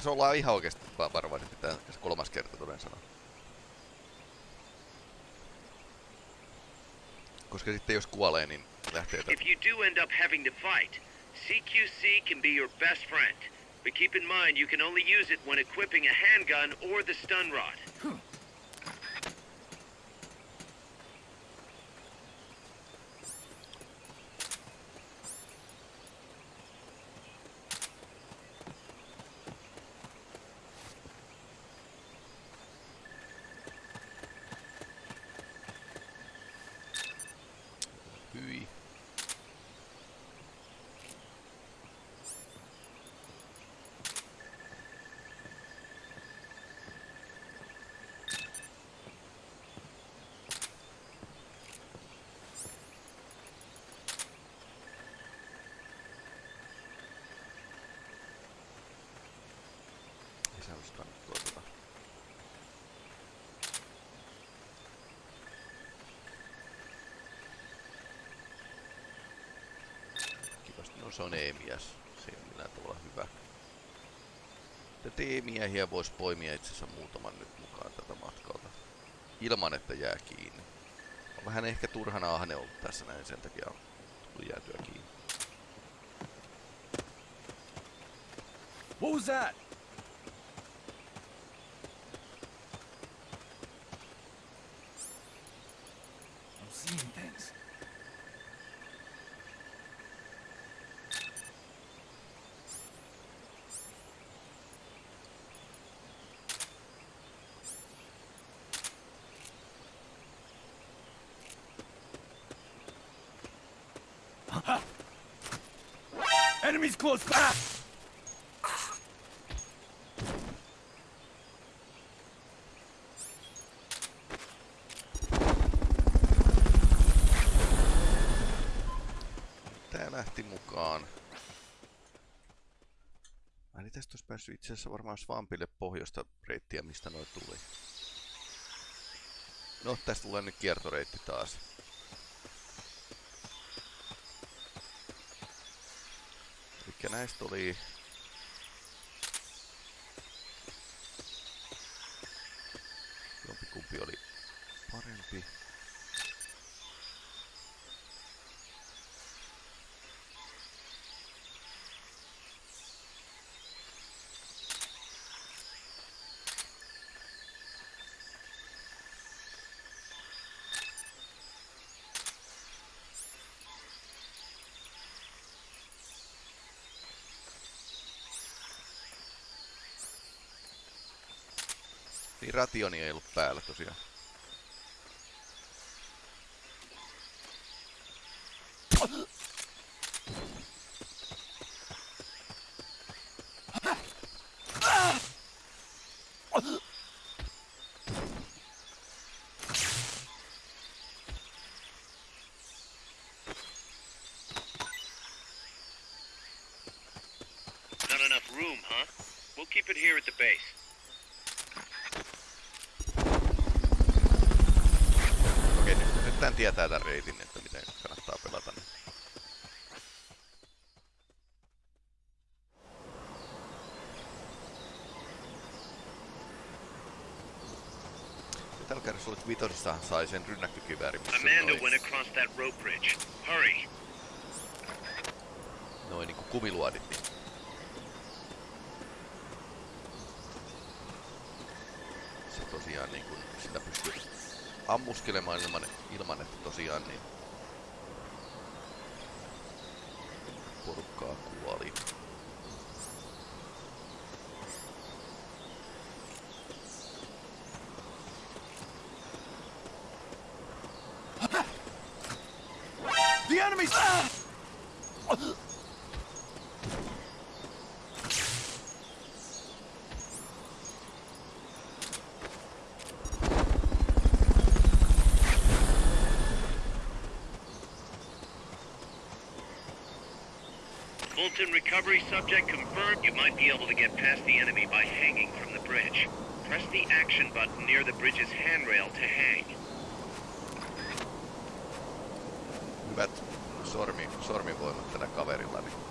Pitäisi olla ihan oikeasti varovaisempi tämä kolmas kerta toden sanoa. Koska sitten jos kuolee, niin lähtee If you do end up having to fight, CQC can be your best friend. But keep in mind you can only use it when equipping a handgun or the stun rod. Lisäys kannattaa tota. Kivasti. No se on E-mies. Se ei ole millään tavalla hyvä. Tätä E-miehiä voisi poimia itse asiassa muutaman nyt mukaan tätä matkalta. Ilman, että jää kiinni. On vähän ehkä turhana ahne ollut tässä näin, sen takia on tullut jäätyä kiinni. What was that? Tää lähti mukaan. Mä en tästä olisi päässyt itse asiassa varmaan Swampille pohjoista reittiä, mistä noi tuli. No, tästä tulee nyt kiertoreitti taas. Näistä oli... Jompikumpi oli parempi. Niin rationi ei ollut päällä tosiaan. Not enough room, huh? We'll keep it here at the base. Okei, nyt, nyt tän tietää tän reitin, että miten kannattaa pelata. Niin. Vitosissahan sai sen rynnäkkökiväärin, missä Amanda went across that rope bridge. Hurry. noin niinku kumiluodit. Niin. Se tosiaan niinku, sitä pystyy ammuskelemaan ilman, ilman että tosiaan niin porukkaa kuoli. Enemies! Fulton recovery subject confirmed you might be able to get past the enemy by hanging from the bridge. Press the action button near the bridge's handrail to hang. Sormivoimat tällä kaverilla. Niin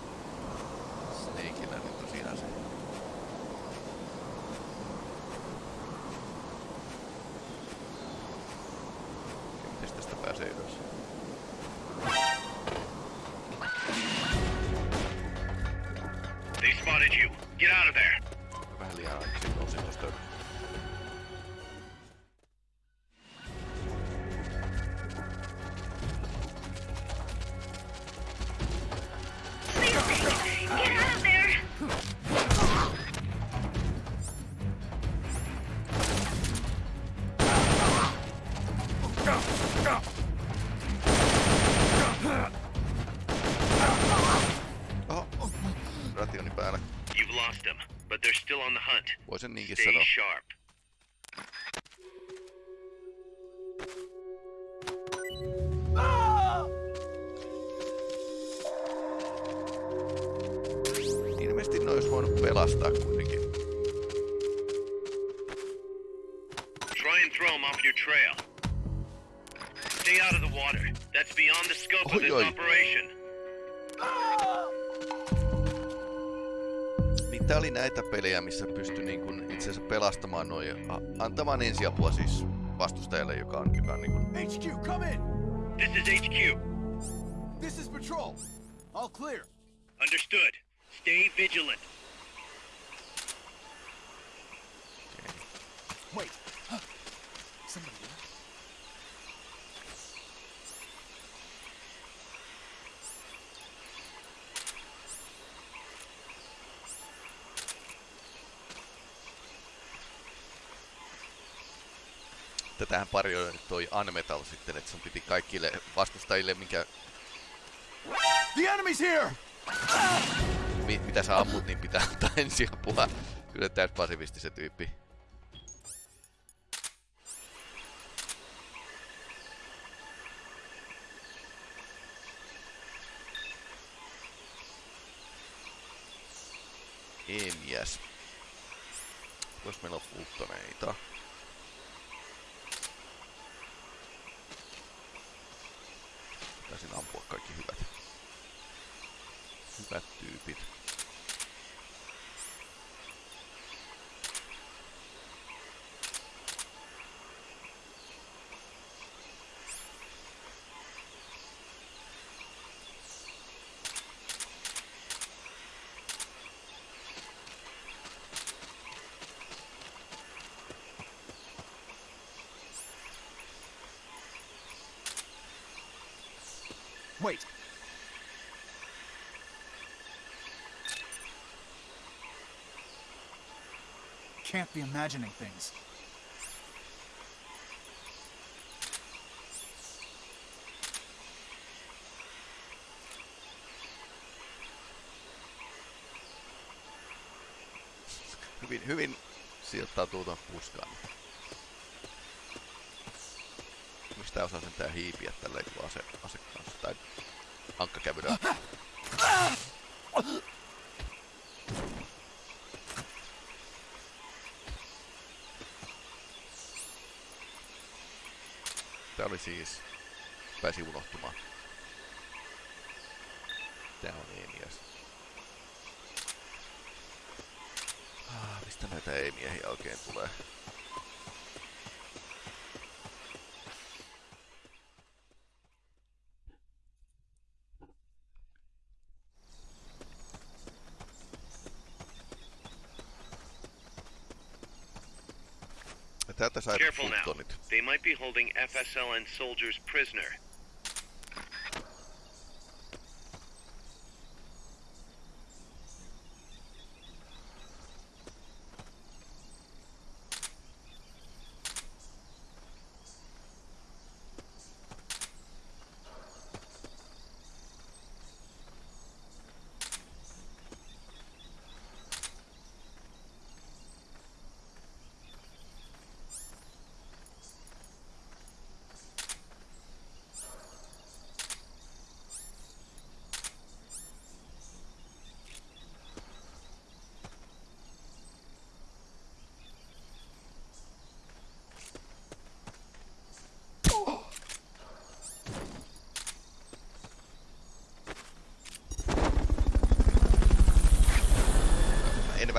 24-4. sharp. Ah! Ilmeisesti ne olisi voinut pelastaa kuitenkin. Try and throw him off your trail. Stay out of the water. That's beyond the scope Oi, of this oi. operation. Tää oli näitä pelejä, missä pystyi niin kun itse asiassa pelastamaan noin, a- antamaan ensiapua siis vastustajalle, joka on, joka on niin kun, HQ, come in! This is HQ. This is patrol. All clear. Understood. Stay vigilant. Wait. Somebody tätähän pari oli nyt toi Unmetal sitten, että sun piti kaikille vastustajille, mikä, The enemy's here! mi, mitä sä ammut, niin pitää antaa ensiapua. Kyllä täys pasivisti se tyyppi. Emiäs. Jos meillä on fultoneita. Taisin ampua kaikki hyvät. Hyvät tyypit. Wait. Can't be imagining things. Hyvin, hyvin sijoittautuu tuon puskaan. Miksi tää osaa sentään hiipiä tälleen kun ase, ase kanssa? Tai ankka kävelyä. Tää oli siis... Pääsi unohtumaan. Tää on Eemias. Ah, mistä näitä ei-miehiä oikein tulee? Ja Täältä sai Careful now. They might be holding FSLN soldiers prisoner.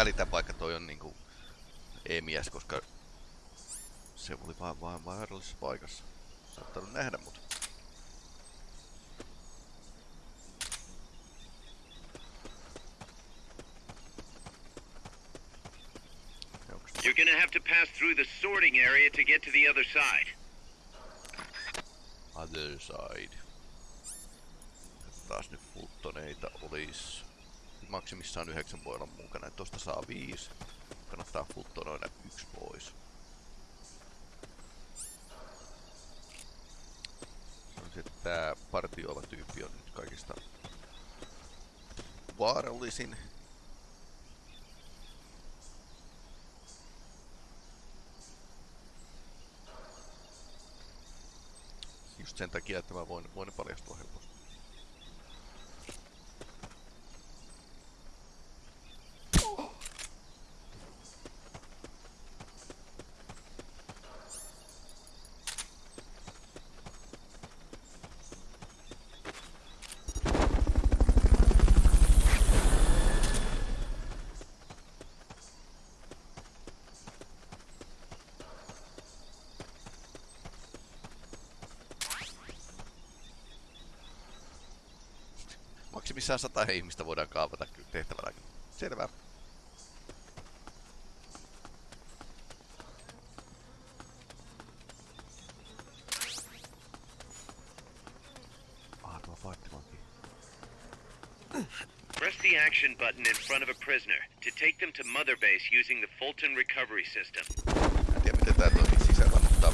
Välitä vaikka toi on niinku ei-mies, koska se oli vaan, vaan vaarallisessa paikassa. Saattanut nähdä mut. You're gonna have to pass through the sorting area to get to the other side. other side? Taas nyt fultoneita olis. Maksimissaan yhdeksän voi olla mukana. Tosta saa viisi. Kannattaa fultonoida yksi pois. Sanoisin, että tää partioiva tyyppi on nyt kaikista vaarallisin. Just sen takia, että mä voin, voin paljastua helposti. Maksimissaan sata ihmistä voidaan kaavata kyllä tehtävänä. Selvä. Press the action button in front of a prisoner to take them to Mother Base using the Fulton recovery system. Mä en tiedä miten tää toimii sisällä, mutta...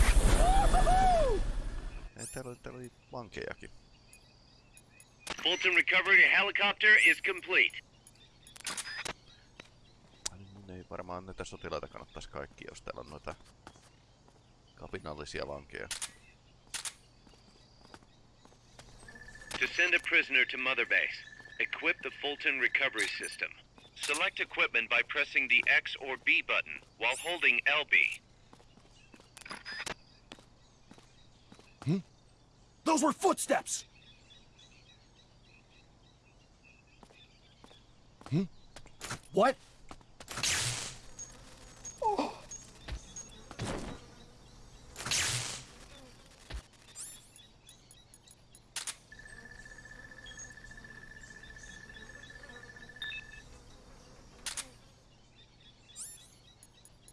Ei, täällä oli, täällä oli vankejakin. Fulton recovery helicopter is complete. Niin, mun ei varmaan näitä sotilaita kannattaisi kaikki, jos täällä on noita kapinallisia vankeja. To send a prisoner to Mother Base, equip the Fulton recovery system. Select equipment by pressing the X or B button while holding LB. Hmm? Those were footsteps! What?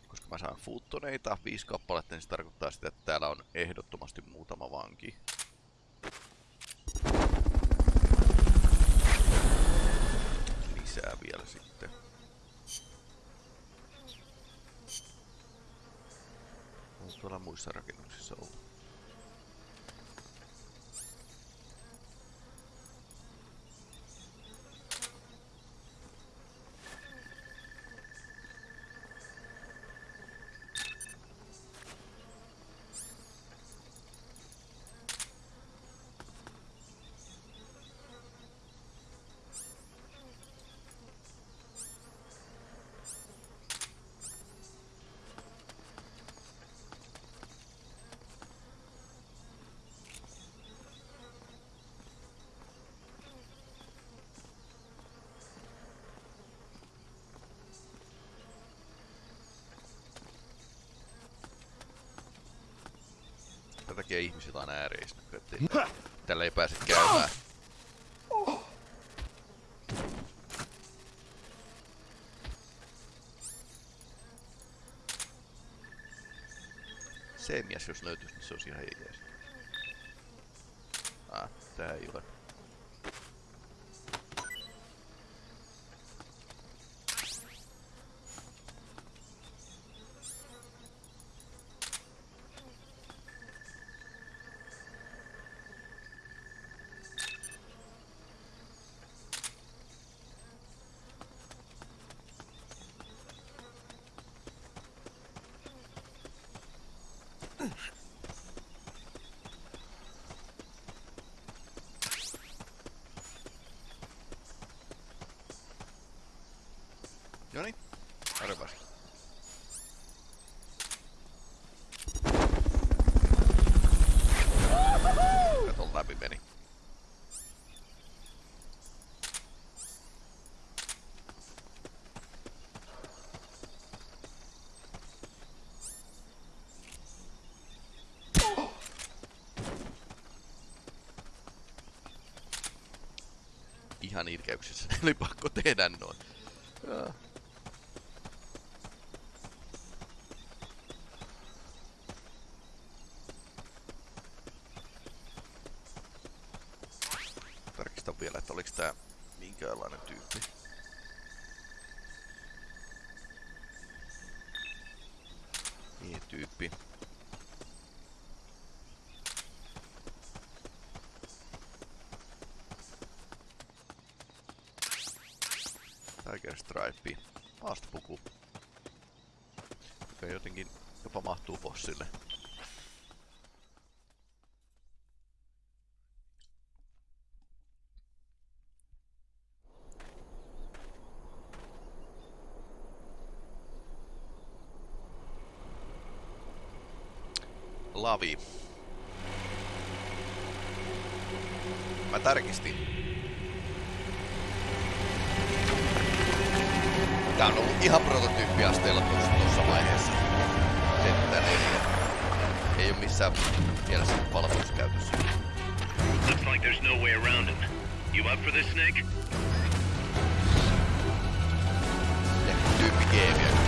Koska mä saan viisi kappaletta, niin se tarkoittaa sitä, että täällä on ehdottomasti muutama vanki. Lisää vielä sitten. On tuolla muissa rakennuksissa ollut. Tätä takia ihmisillä on ääreistä, ettei tällä ei pääse käymään. Se mies jos löytyisi, niin se olisi ihan jees. Ah, tää ei ole. Ihan ilkeyksissä. Oli pakko tehdä noin. Joo. Tarkistan vielä, että oliks tää minkäänlainen tyyppi. E-tyyppi. Tiger Maastopuku. Joka jotenkin jopa mahtuu bossille. Lavi. Ihan prototyyppiasteella tuossa, tuossa vaiheessa. Että ei, ei ole missään mielessä palveluskäytössä. Looks like there's no way around. You up for this, Snake? Tyyppi geemiä.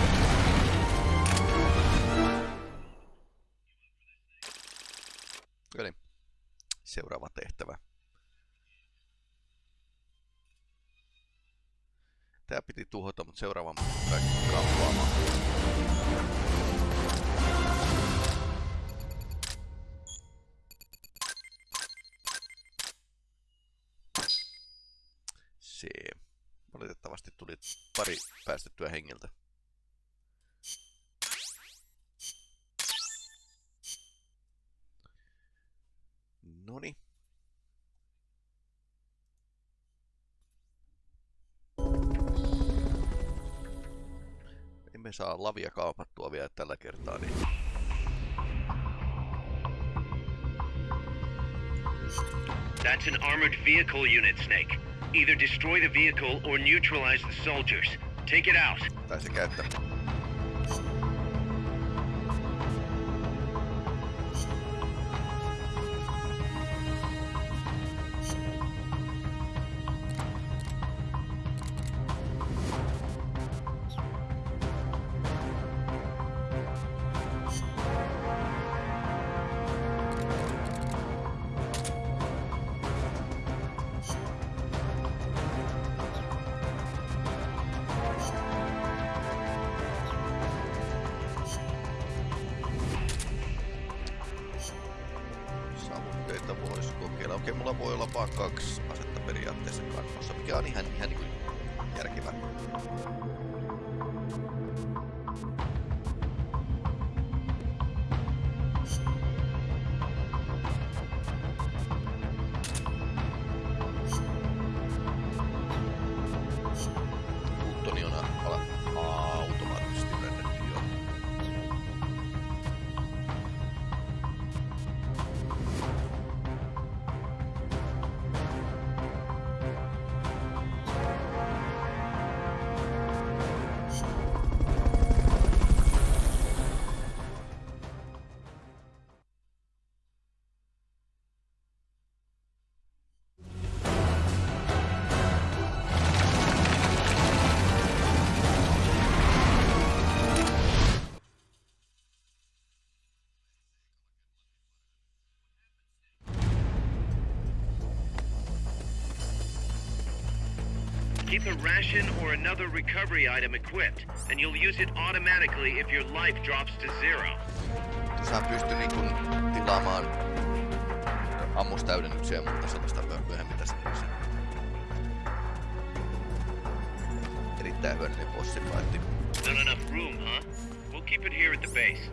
Mutta seuraavan kaikki. Se. Valitettavasti tuli pari päästettyä hengiltä. Noni. Emme saa lavia kaapattua vielä tällä kertaa, niin That's an armored vehicle unit, Snake. Either destroy the vehicle or neutralize the soldiers. Take it out. tai se käyttää. Keep a ration or another recovery item equipped, and you'll use it automatically if your life drops to zero. Sä pysty niin kun tilaamaan ammustäydennyksiä ja muuta sellaista myöhemmin tässä pelissä. Erittäin hyödyllinen. Not enough room, huh? We'll keep it here at the base.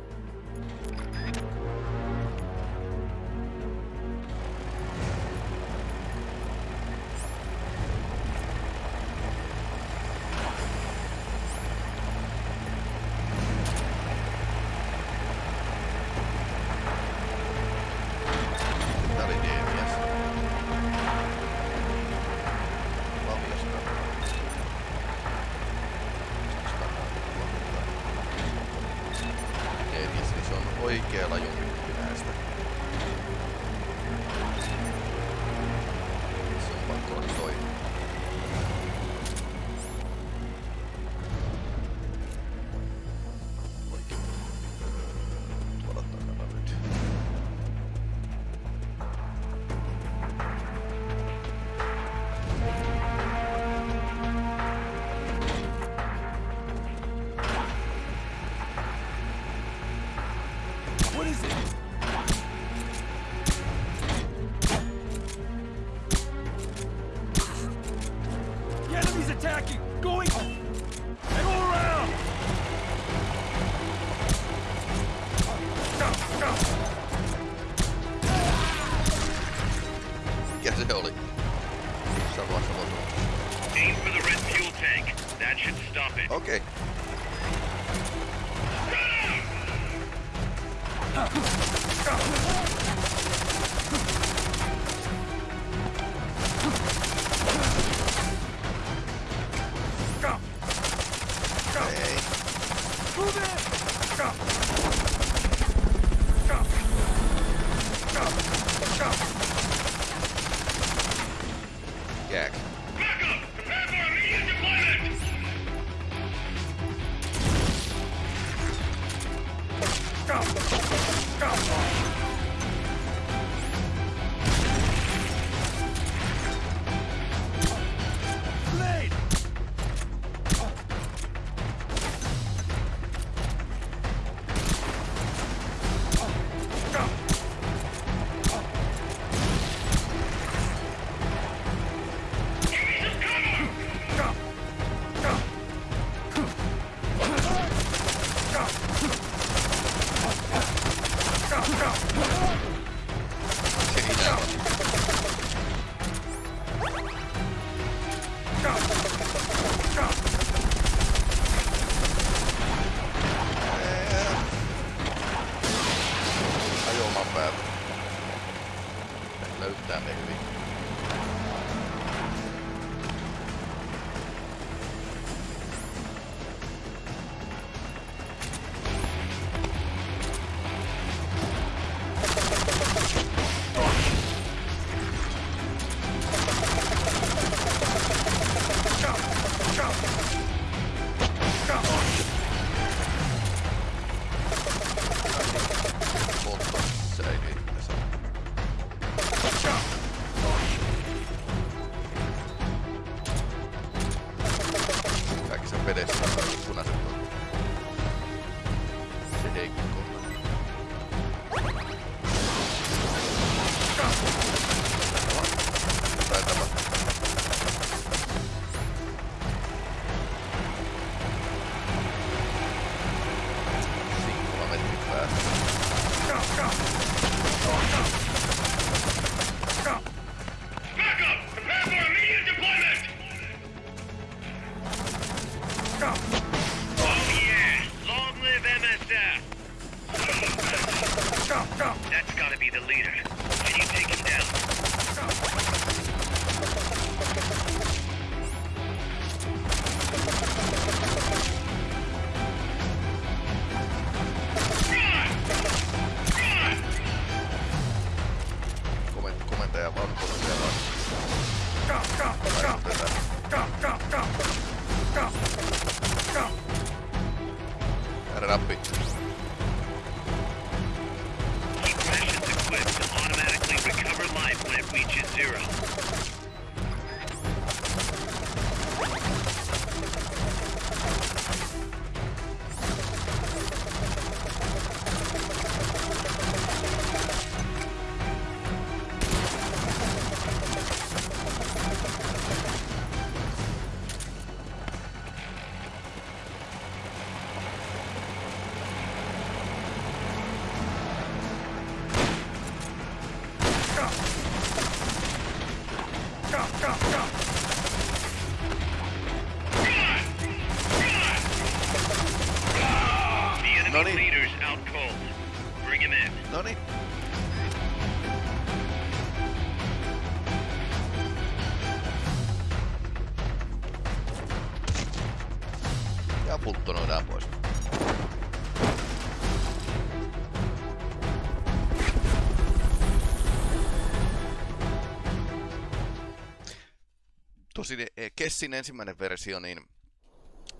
Kessin ensimmäinen versio, niin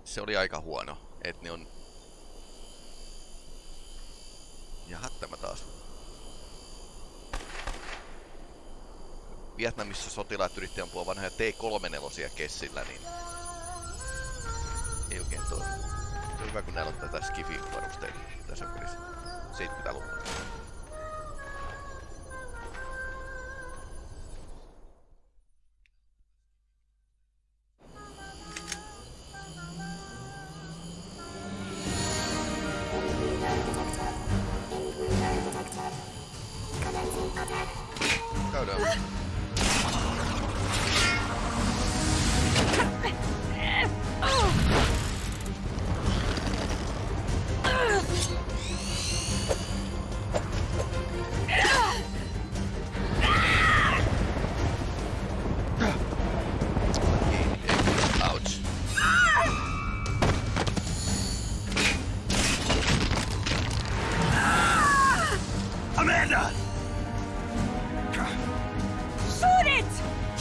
se oli aika huono. Et ne on... Jaha, tämä taas. Vietnamissa sotilaat yrittivät ampua vanhoja T-34 Kessillä, niin... Ei oikein toi. Se on hyvä, kun näillä on tätä skifi-varusteita tässä pelissä. 70-luvulla.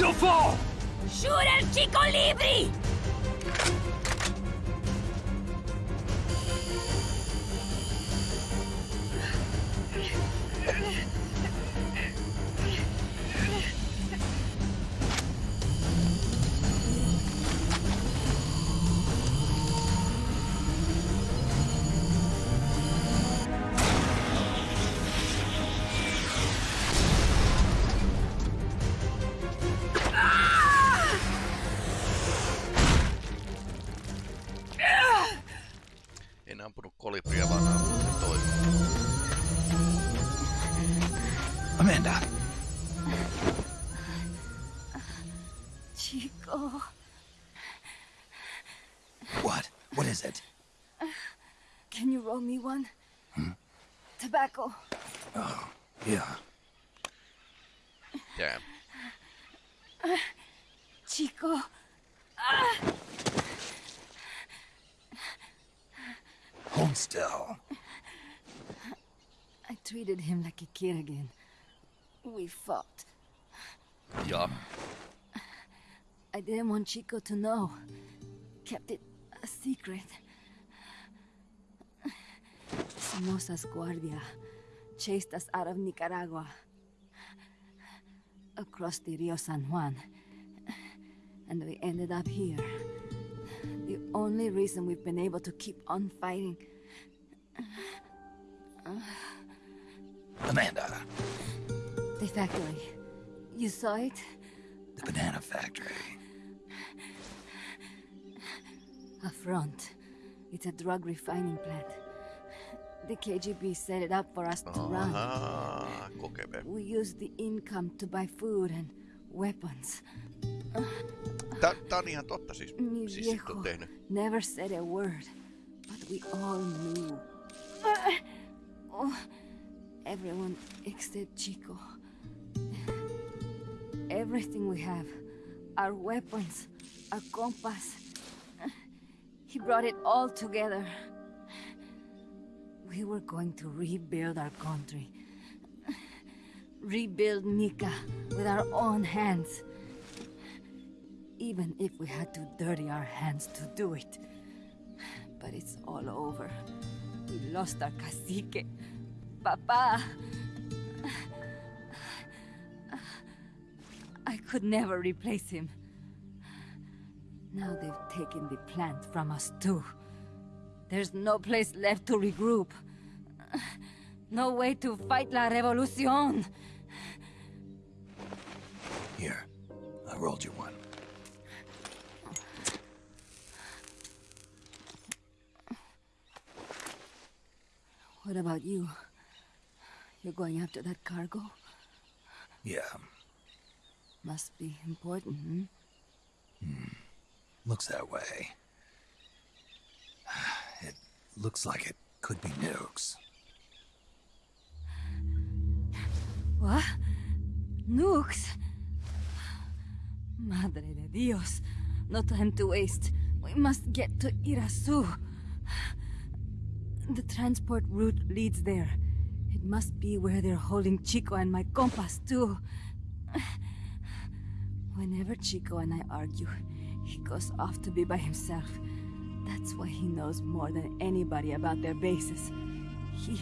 You'll fall! Shoot El Tobacco. Oh, yeah. Damn. Chico. Hold still. I treated him like a kid again. We fought. Yeah. I didn't want Chico to know. Kept it a secret. Somoza's Guardia chased us out of Nicaragua. Across the Rio San Juan. And we ended up here. The only reason we've been able to keep on fighting. Amanda, The factory. You saw it? the banana factory. A front. It's a drug refining plant. The KGB set it up for us to run. We used the income to buy food and weapons. Tää, tää on ihan totta siis. Mi Siis viejo on tehnyt. never said a word, but we all knew. Uh, oh, everyone except Chico. Everything we have, our weapons, our compass. He brought it all together. We were going to rebuild our country. Rebuild Nica with our own hands. Even if we had to dirty our hands to do it. But it's all over. We lost our cacique. Papa. I could never replace him. Now they've taken the plant from us too. There's no place left to regroup. No way to fight la revolucion. Here, I rolled you one. What about you? You're going after that cargo? Yeah, Must be important, hmm? looks that way. Looks like it could be nukes. What? Nukes? Madre de Dios. No time to waste. We must get to Irazu. The transport route leads there. It must be where they're holding Chico and my compas, too. Whenever Chico and I argue, he goes off to be by himself. That's why he knows more than anybody about their bases. He.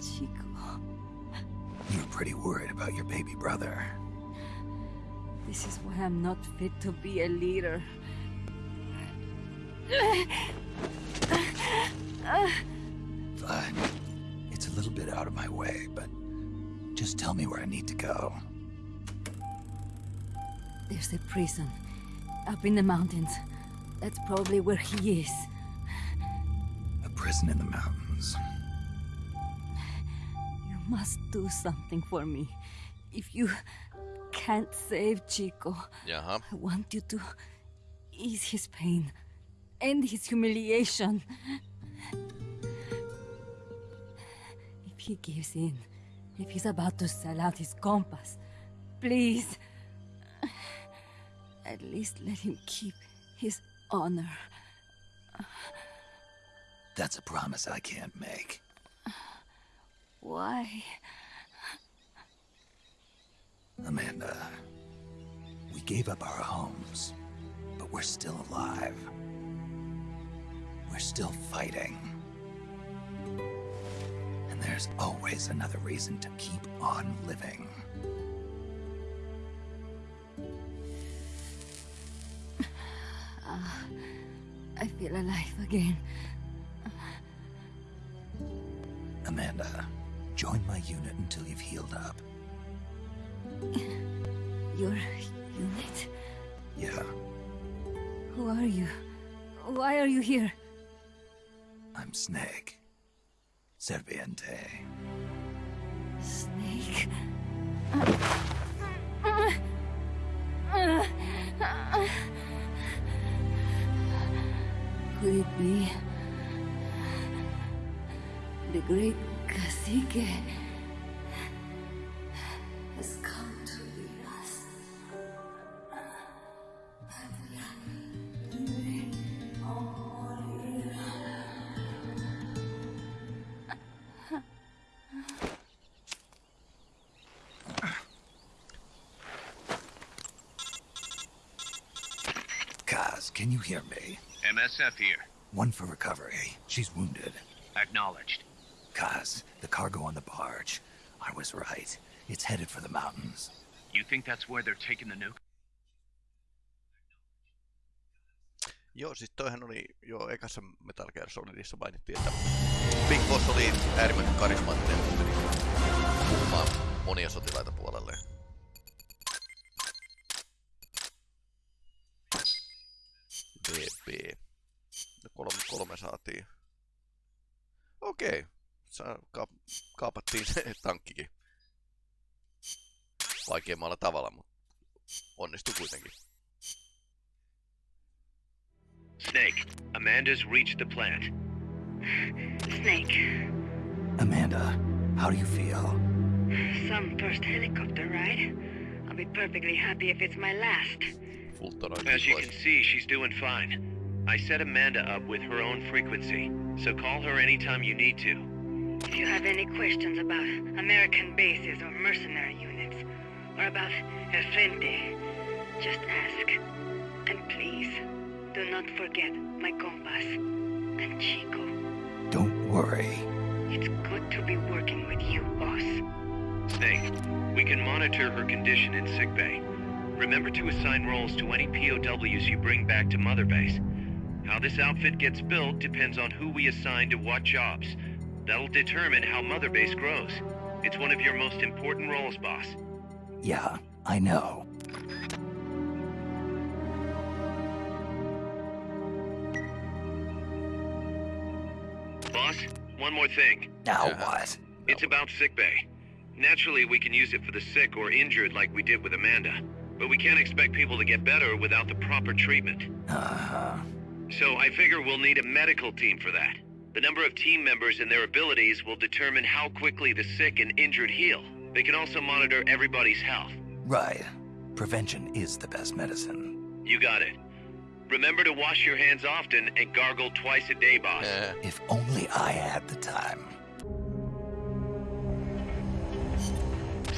Chico. You're pretty worried about your baby brother. This is why I'm not fit to be a leader. Fine. It's a little bit out of my way, but just tell me where I need to go. There's a prison up in the mountains. That's probably where he is. A prison in the mountains. You must do something for me. If you can't save Chico, Jaha. I want you to ease his pain, end his humiliation. If he gives in, if he's about to sell out his compas, please, at least let him keep his honor. That's a promise I can't make. Why? Amanda, we gave up our homes, but we're still alive. We're still fighting. And there's always another reason to keep on living. I feel alive again. Amanda, join my unit until you've healed up. Your unit? Yeah, Who are you? Why are you here? I'm Snake. Serpiente. Snake? Could be the great cacique has come to lead us? Kaz, can you hear me? MSF here. One for recovery. She's wounded. Acknowledged. Kaz, the cargo on the barge. I was right. It's headed for the mountains. You think that's where they're taking the nuke? Joo, siis toihan oli jo ekassa Metal Gear Solidissa mainittiin, että Big Boss oli äärimmäisen karismaattinen ja puhumaan monia sotilaita puolelleen. DB. No kolme, kolme saatiin. Okei. Saa, ka, kaapattiin se tankkikin. Vaikeammalla tavalla, mutta onnistui kuitenkin. Snake, Amanda's reached the plant. Snake, Amanda, how do you feel? some first helicopter ride. I'll be perfectly happy if it's my last. As you can see, she's doing fine. I set Amanda up with her own frequency, so call her anytime you need to. If you have any questions about American bases or mercenary units, or about El Frente, just ask. And please, do not forget my compas and Chico. Don't worry. It's good to be working with you, boss. Snake, we can monitor her condition in sickbay. Remember to assign roles to any POWs you bring back to Mother Base. How this outfit gets built depends on who we assign to what jobs. That'll determine how Mother Base grows. It's one of your most important roles, boss. Yeah, I know. Boss, one more thing. Now Yeah. what? It's about sickbay. Naturally, we can use it for the sick or injured like we did with Amanda. But we can't expect people to get better without the proper treatment. Uh-huh. So I figure we'll need a medical team for that. The number of team members and their abilities will determine how quickly the sick and injured heal. They can also monitor everybody's health. Right. Prevention is the best medicine. You got it. Remember to wash your hands often and gargle twice a day, boss. If only I had the time.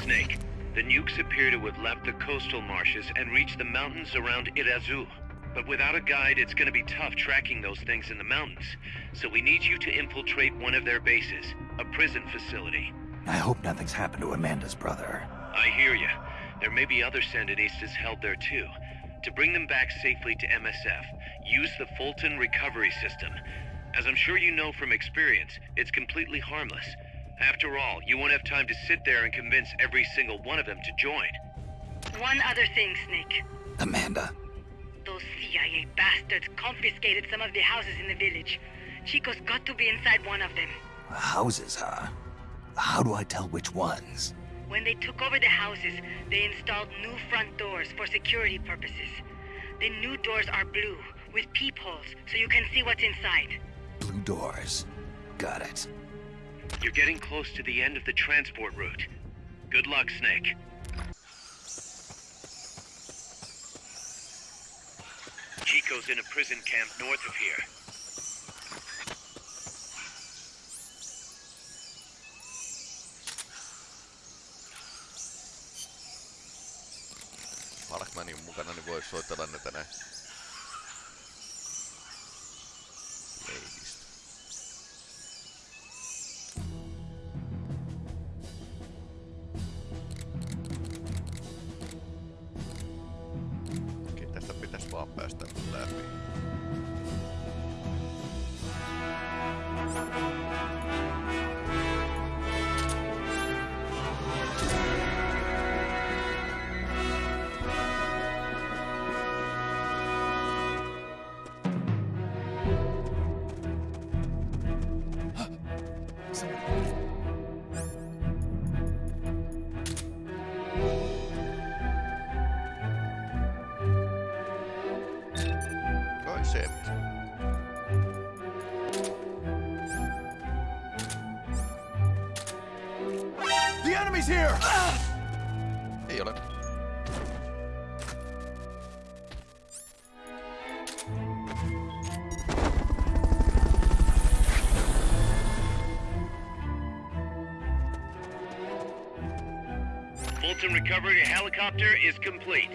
Snake, the nukes appear to have left the coastal marshes and reached the mountains around Irazu. But without a guide, it's gonna be tough tracking those things in the mountains. So we need you to infiltrate one of their bases, a prison facility. I hope nothing's happened to Amanda's brother. I hear you. There may be other Sandinistas held there too. To bring them back safely to MSF, use the Fulton recovery system. As I'm sure you know from experience, it's completely harmless. After all, you won't have time to sit there and convince every single one of them to join. One other thing, Snake. Amanda, Those CIA bastards confiscated some of the houses in the village. Chico's got to be inside one of them. houses, huh? How do I tell which ones? When they took over the houses, they installed new front doors for security purposes. The new doors are blue, with peepholes, so you can see what's inside. Blue doors. Got it. You're getting close to the end of the transport route. Good luck, Snake. Chico's in a prison camp north of here. Markmanin mukana, niin voi soitella ne tänään. Fulton recovery helicopter is complete.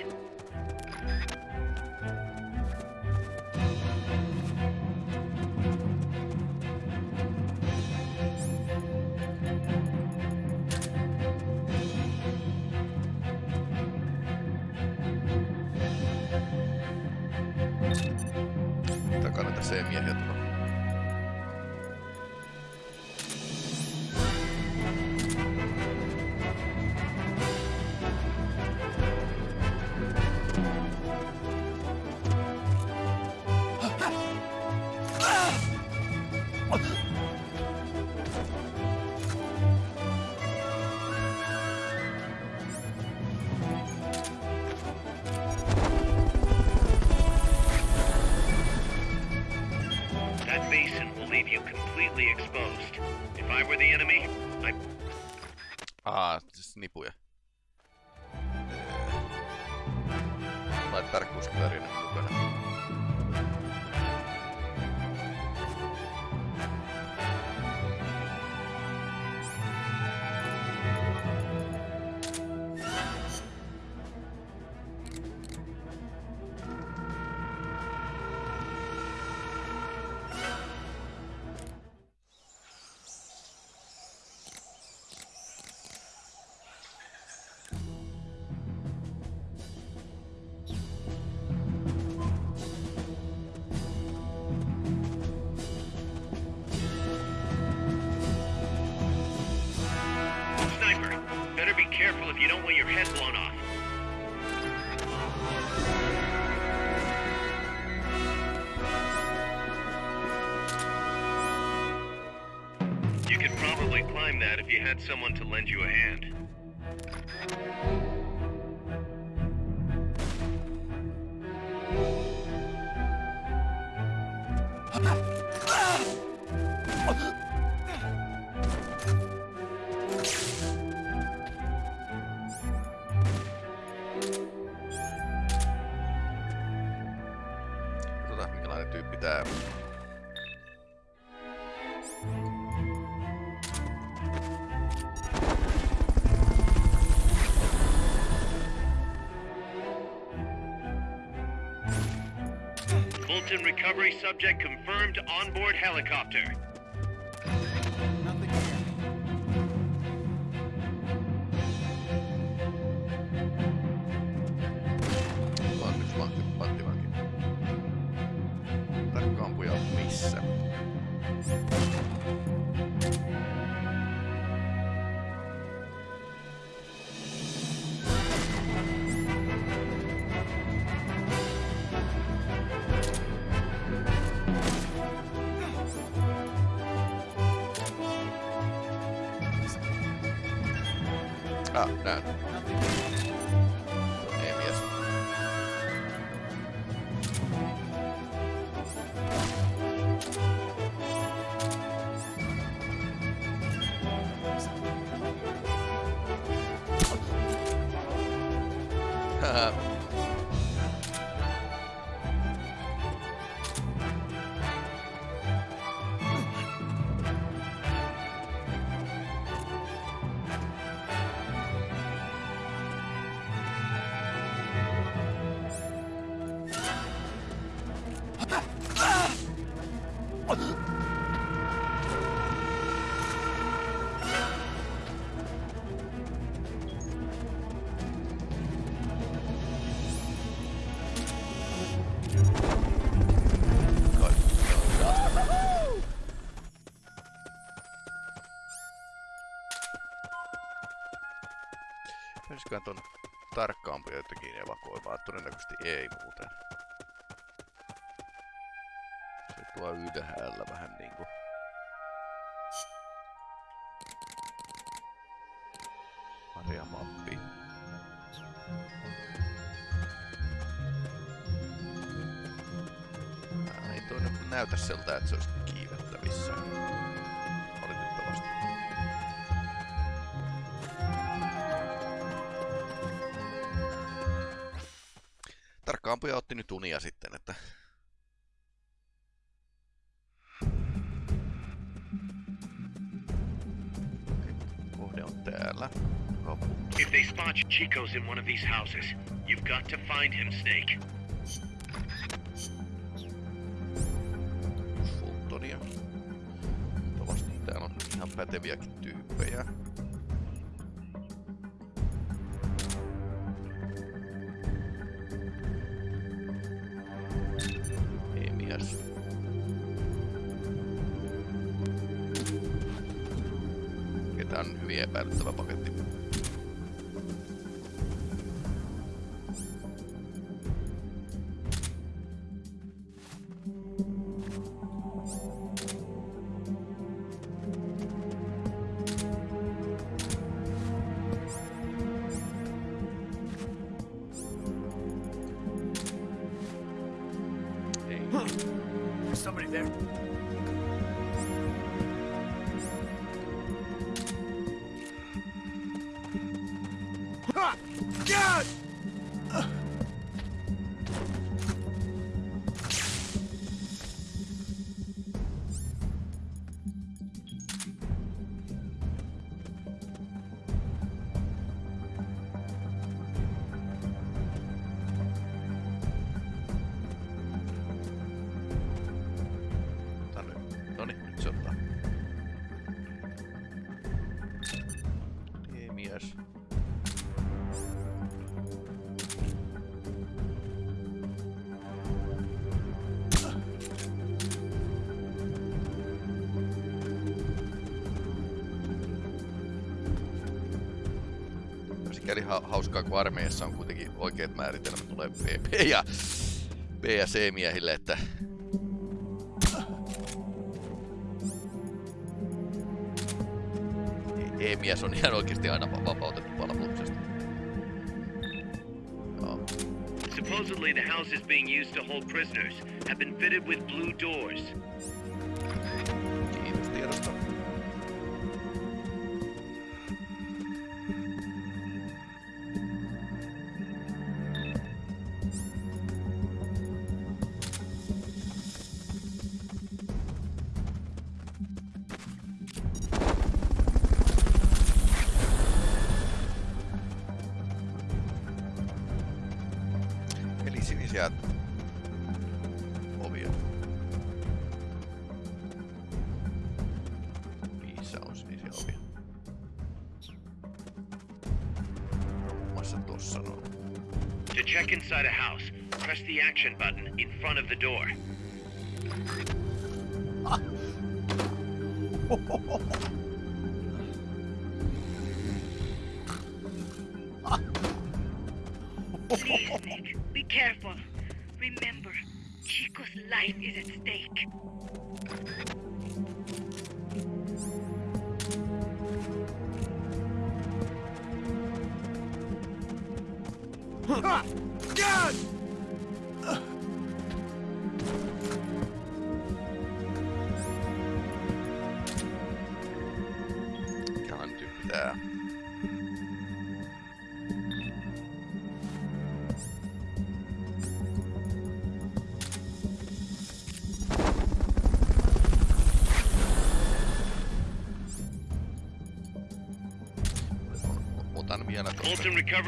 if you don't want your head blown off. You could probably climb that if you had someone to lend you a hand. helicopter. Pitäisiköhän ton tarkkaampi jotenkin evakuoimaan? Todennäköisesti ei muuten. Se tuo ylhäällä vähän niinku... Marjamappi. Ampuja otti nyt unia sitten, että... Kohde on täällä. If they spot Chico's in one of these houses, you've got to find him, Snake. Fultonia. Luultavasti täällä on ihan päteviäkin on hyvin epäilyttävä paketti. Armeijassa on kuitenkin oikeat määritelmät tulee B ja, B ja C-miehille, että E- E-mies on ihan oikeasti aina va- vapautettu palveluksesta. Supposedly, the houses being used to hold prisoners have been fitted with blue doors. Check inside a house, press the action button in front of the door.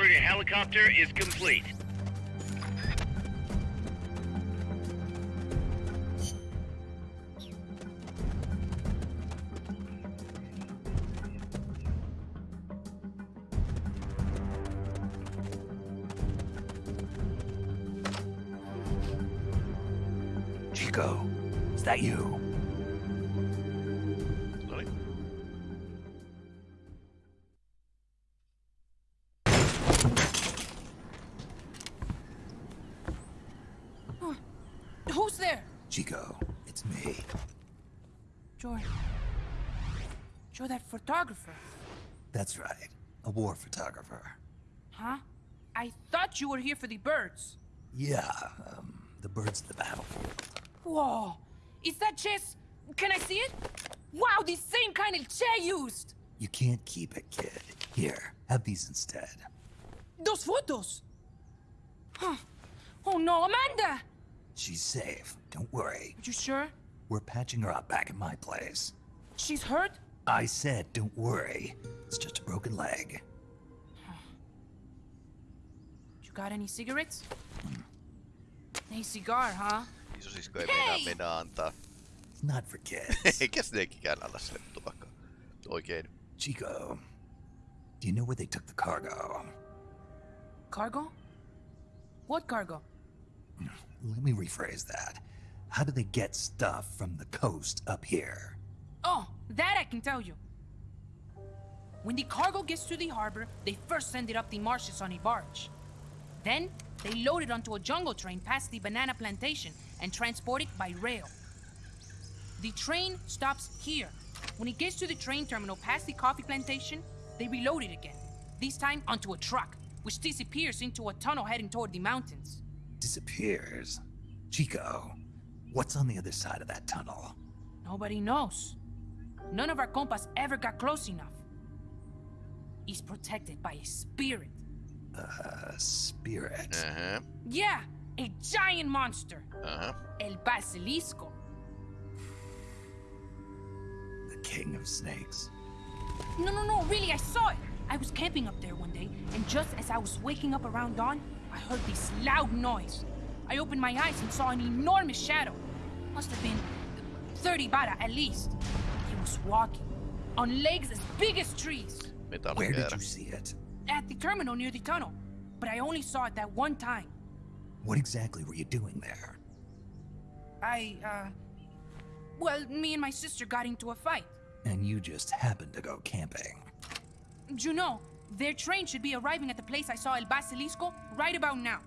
Recovery helicopter is complete. Chico, is that you? That's right. A war photographer. huh? I thought you were here for the birds. Yeah, um, the birds of the battlefield. Whoa! Is that chess? Can I see it? Wow, the same kind of Che used! You can't keep it, kid. Here, have these instead. Those photos! Huh. Oh no, Amanda! She's safe. Don't worry. Are You sure? We're patching her up back at my place. She's hurt? I said, don't worry. It's just a broken leg. You got any cigarettes? Hey, cigar, huh? Isosisko ei meinaa Hei! mennä antaa. It's not for kids. Eikä sinenkikään anna sille tupakkaa. Oikein. Chico, do you know where they took the cargo? Cargo? What cargo? Let me rephrase that. How do they get stuff from the coast up here? Oh, that I can tell you. When the cargo gets to the harbor, they first send it up the marshes on a barge. Then, they load it onto a jungle train past the banana plantation and transport it by rail. The train stops here. When it gets to the train terminal past the coffee plantation, they reload it again. This time onto a truck, which disappears into a tunnel heading toward the mountains. Disappears. Chico, what's on the other side of that tunnel? Nobody knows. None of our compas ever got close enough. He's protected by a spirit. A spirit. Ähä. Yeah, a giant monster. Uh-huh. El Basilisco. The king of snakes. No, no, no, really, I saw it. I was camping up there one day, and just as I was waking up around dawn, I heard this loud noise. I opened my eyes and saw an enormous shadow. Must have been 30 bara at least. He was walking on legs as big as trees Where did you see it? at the terminal near the tunnel. But I only saw it that one time. What exactly were you doing there? I, uh. Well, me and my sister got into a fight. And you just happened to go camping. You know, their train should be arriving at the place I saw El Basilisco right about now.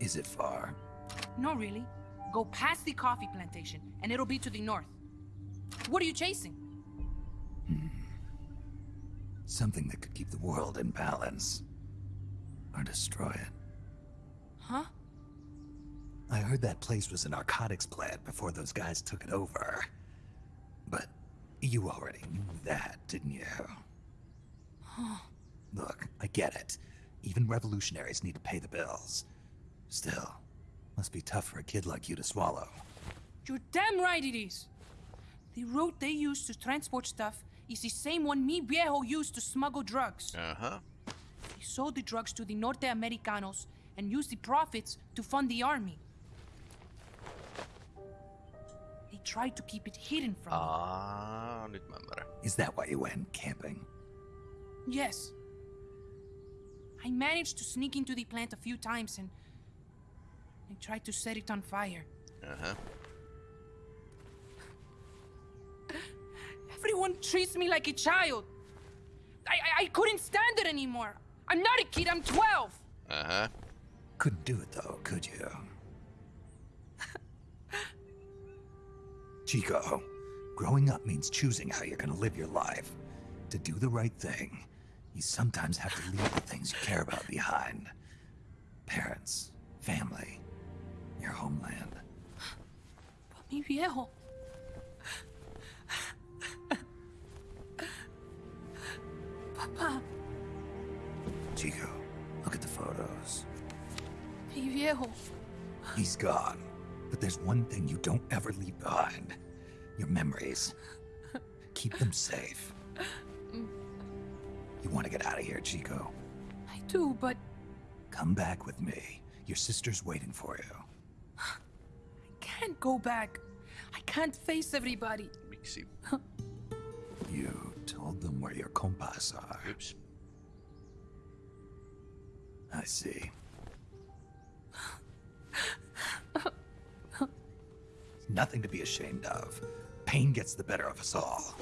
Is it far? No, really. Go past the coffee plantation, and it'll be to the north. What are you chasing? Something that could keep the world in balance. Or destroy it. Huh? I heard that place was a narcotics plant before those guys took it over. But you already knew that, didn't you? Look, I get it. Even revolutionaries need to pay the bills. Still, must be tough for a kid like you to swallow. You're damn right it is. The route they use to transport stuff is the same one mi viejo used to smuggle drugs. Uh-huh. He sold the drugs to the Norte Americanos and used the profits to fund the army. They tried to keep it hidden from me. Aa, nyt mä. Is that why you went camping? Yes. I managed to sneak into the plant a few times and I tried to set it on fire. Ähä. Everyone treats me like a child. I, I, I couldn't stand it anymore. I'm not a kid, I'm 12. Uh-huh. Couldn't do it though, could you? Chico, growing up means choosing how you're gonna live your life. To do the right thing, you sometimes have to leave the things you care about behind. Parents, family, your homeland. But mi viejo. Papa, Chico, look at the photos. mi viejo. He's gone. But there's one thing you don't ever leave behind your memories. Keep them safe. You want to get out of here, Chico? I do, but Come back with me. Your sister's waiting for you. I can't go back. I can't face everybody. Miksi? You told them where your compas are. Yps. I see. Nothing to be ashamed of. Pain gets the better of us all.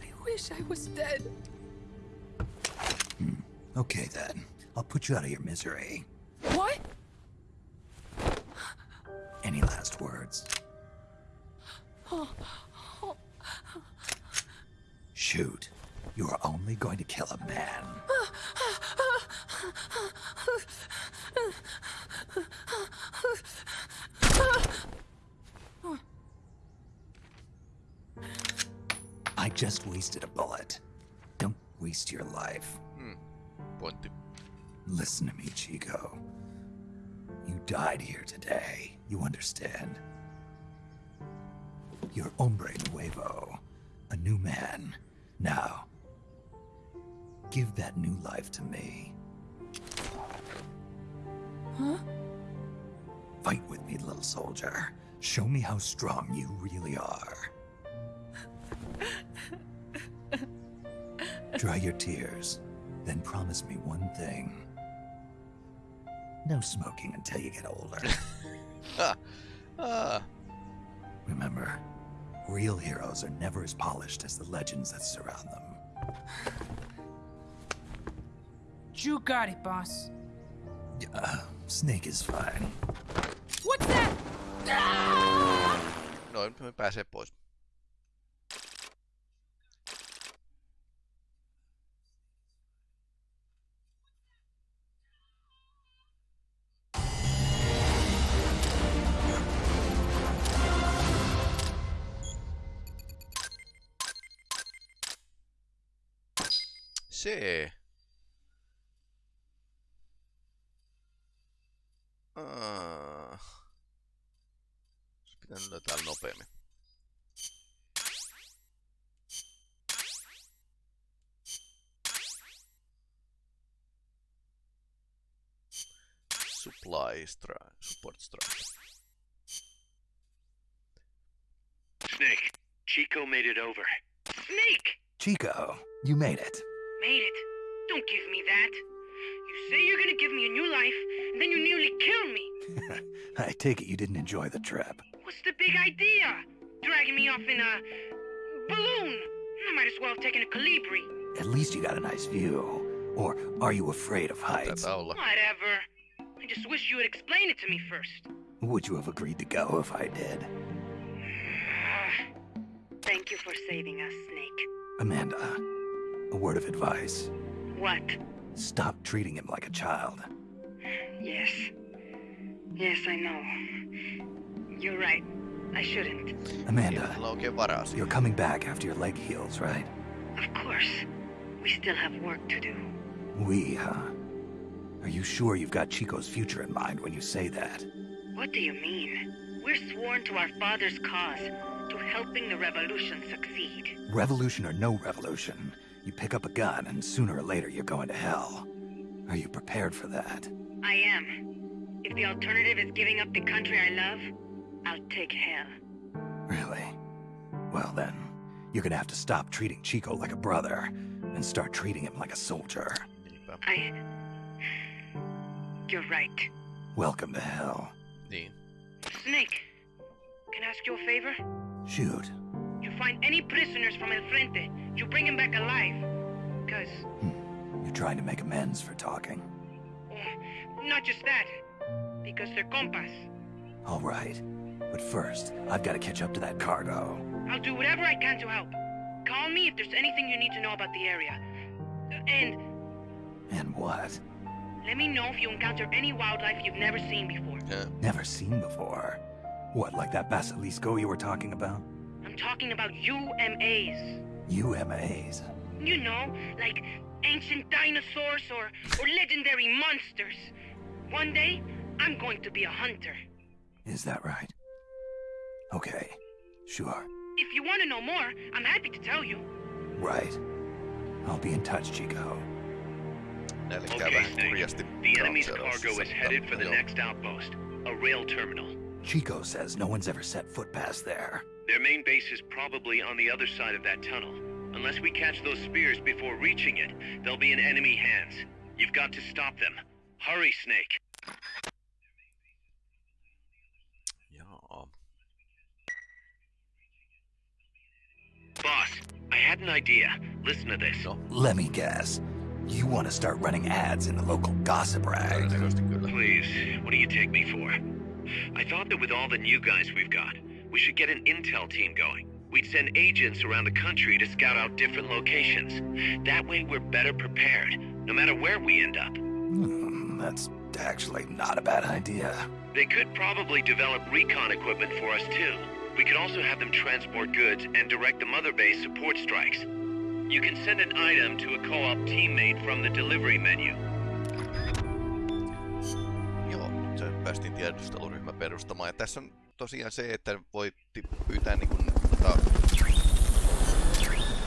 I wish I was dead. Hmm. Okay then. I'll put you out of your misery. What? Any last words? Shoot. You are only going to kill a man. I just wasted a bullet. Don't waste your life. Hmm. Pointti. Listen to me, Chico. You died here today. You understand? You're hombre nuevo, a new man. Now, give that new life to me. Huh? Fight with me, little soldier. Show me how strong you really are. Dry your tears, then promise me one thing. No smoking until you get older. Ah, Remember, real heroes are never as polished as the legends that surround them. You got it, boss. Uh, Snake is fine. What's that? Ah! noin me pääsee pois. Strike, support strike. Snake, Chico made it over. Snake! Chico, you made it. Made it. Don't give me that. You say you're gonna give me a new life, and then you nearly kill me. I take it you didn't enjoy the trip. What's the big idea? Dragging me off in a balloon. I might as well have taken a Calibri. At least you got a nice view. Or are you afraid of heights? Taitaa olla. Whatever. I just wish you would explain it to me first. Would you have agreed to go if I did? Thank you for saving us, Snake. Amanda, a word of advice. What? Stop treating him like a child. Yes. Yes, I know. You're right. I shouldn't. Amanda, Mulla on oikein varaa siihen. you're coming back after your leg heals, right? Of course. We still have work to do. We, huh? Are you sure you've got Chico's future in mind when you say that? What do you mean? We're sworn to our father's cause, to helping the revolution succeed. Revolution or no revolution, you pick up a gun and sooner or later you're going to hell. Are you prepared for that? I am. If the alternative is giving up the country I love, I'll take hell. Really? Well then, you're gonna have to stop treating Chico like a brother and start treating him like a soldier. I. You're right. Welcome to hell. Niin. Snake, can I ask you a favor? Shoot. You find any prisoners from El Frente, you bring them back alive. Because, hmm. You're trying to make amends for talking. oh, not just that, because they're compas. All right. But first, I've got to catch up to that cargo. I'll do whatever I can to help. Call me if there's anything you need to know about the area. And And what? Let me know if you encounter any wildlife you've never seen before. Ja, Never seen before. What, like that basilisco you were talking about? I'm talking about UMAs. UMAs. You know, like ancient dinosaurs or, or legendary monsters. One day, I'm going to be a hunter. Is that right? Okay. Sure. If you want to know more, I'm happy to tell you. Right. I'll be in touch, Chico. Näille Okay, vähän Snake. kurjasti The enemy's cargo is headed for the next outpost, a rail terminal. Chico says no one's ever set foot past there. Their main base is probably on the other side of that tunnel. Unless we catch those spears before reaching it, they'll be in enemy hands. You've got to stop them. Hurry, Snake. Jaa. Boss, I had an idea. Listen to this. Let me guess. You want to start running ads in the local gossip rag. Please, what do you take me for? I thought that with all the new guys we've got, we should get an intel team going. We'd send agents around the country to scout out different locations. That way we're better prepared, no matter where we end up. Hmm, that's actually not a bad idea. They could probably develop recon equipment for us too. We could also have them transport goods and direct the mother base support strikes. You can send an item to a co-op teammate from the delivery menu. Joo, se päästiin tiedusteluryhmä perustamaan. Ja tässä on tosiaan se, että voi pyytää niin kuin, tota,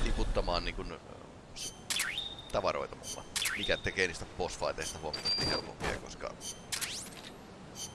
tiputtamaan niin kuin, tavaroita mulla. Mikä tekee niistä bossfighteista huomattavasti helpompia, koska